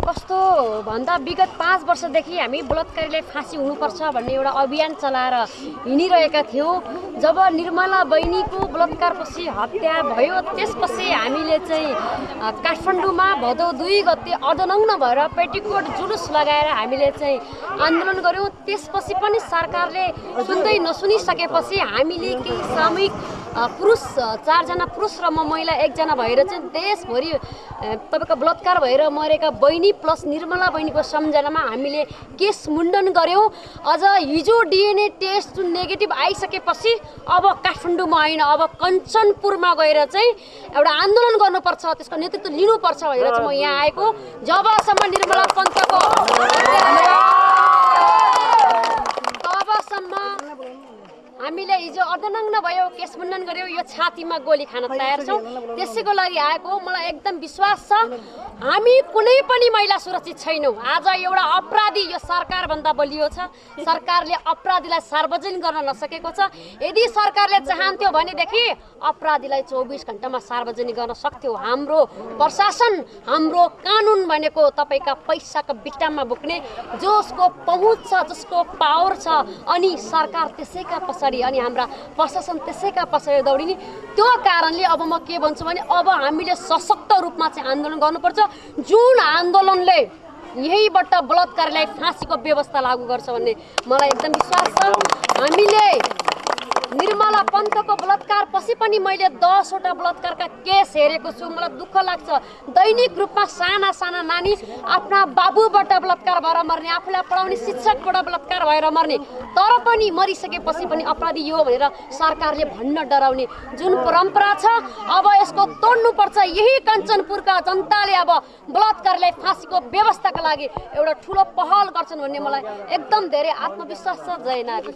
कस्तो भन्दा विगत पाँच वर्षदेखि हामी बलात्कारीलाई फाँसी हुनुपर्छ भन्ने एउटा अभियान चलाएर हिँडिरहेका थियौँ। जब निर्मला बहिनीको बलात्कारपछि हत्या भयो त्यसपछि हामीले चाहिँ काठमाडौँमा भदौ दुई गते अर्धनग्न भएर पेटिकोट जुलुस लगाएर हामीले चाहिँ आन्दोलन गऱ्यौँ। त्यसपछि पनि सरकारले सुन्दै नसुनिसकेपछि हामीले केही सामूहिक पुरुष चारजना पुरुष र म महिला एकजना भएर चाहिँ देशभरि अ, तपाईँको बलात्कार भएर मरेका बहिनी प्लस निर्मला बहिनीको सम्झनामा हामीले केस मुण्डन गऱ्यौँ अझ हिजो डिएनए टेस्ट जुन नेगेटिभ आइसकेपछि अब काठमाडौँमा होइन अब कञ्चनपुरमा गएर चाहिँ एउटा आन्दोलन गर्नुपर्छ त्यसको नेतृत्व लिनुपर्छ भनेर चाहिँ म यहाँ आएको। जबसम्म निर्मला पन्तको हामीले हिजो अर्धनग्न भयो केस मुण्डन गऱ्यौँ यो छातीमा गोली खान तयार छौँ। त्यसैको लागि आएको मलाई एकदम विश्वास छ। हामी कुनै पनि महिला सुरक्षित छैनौँ। आज एउटा अपराधी यो सरकारभन्दा बलियो छ। सरकारले अपराधीलाई सार्वजनिक गर्न नसकेको छ। यदि सरकारले चाहन्थ्यो भनेदेखि अपराधीलाई चौबिस घन्टामा सार्वजनिक गर्न सक्थ्यो। हाम्रो प्रशासन हाम्रो कानुन भनेको तपाईँका पैसाको बिटामा बोक्ने जसको पहुँच छ जसको पावर छ अनि सरकार त्यसैका पछाडि अनि हाम्रा प्रशासन त्यसैका पछाडि दौडिने? त्यो कारणले अब म के भन्छु भने अब हामीले सशक्त रूपमा चाहिँ आन्दोलन गर्नुपर्छ। जुन आन्दोलनले यहीबाट बलात्कारीलाई फाँसीको व्यवस्था लागू गर्छ भन्ने मलाई एकदम विश्वास छ। पन्तको बलात्कार पछि पनि मैले दसवटा बलात्कारका केस हेरेको छु। मलाई दुःख लाग्छ। दैनिक रूपमा साना साना नानी आफ्ना बाबुबाट बलात्कार भएर मर्ने आफूलाई पढाउने शिक्षकबाट बलात्कार भएर मर्ने तर पनि मरिसकेपछि पनि अपराधी यो भनेर सरकारले भन्न डराउने जुन परम्परा छ अब यसको तोड्नुपर्छ। यही कञ्चनपुरका जनताले अब बलात्कारलाई फाँसीको व्यवस्थाका लागि एउटा ठुलो पहल गर्छन् भन्ने मलाई एकदम धेरै आत्मविश्वास छ जय नारी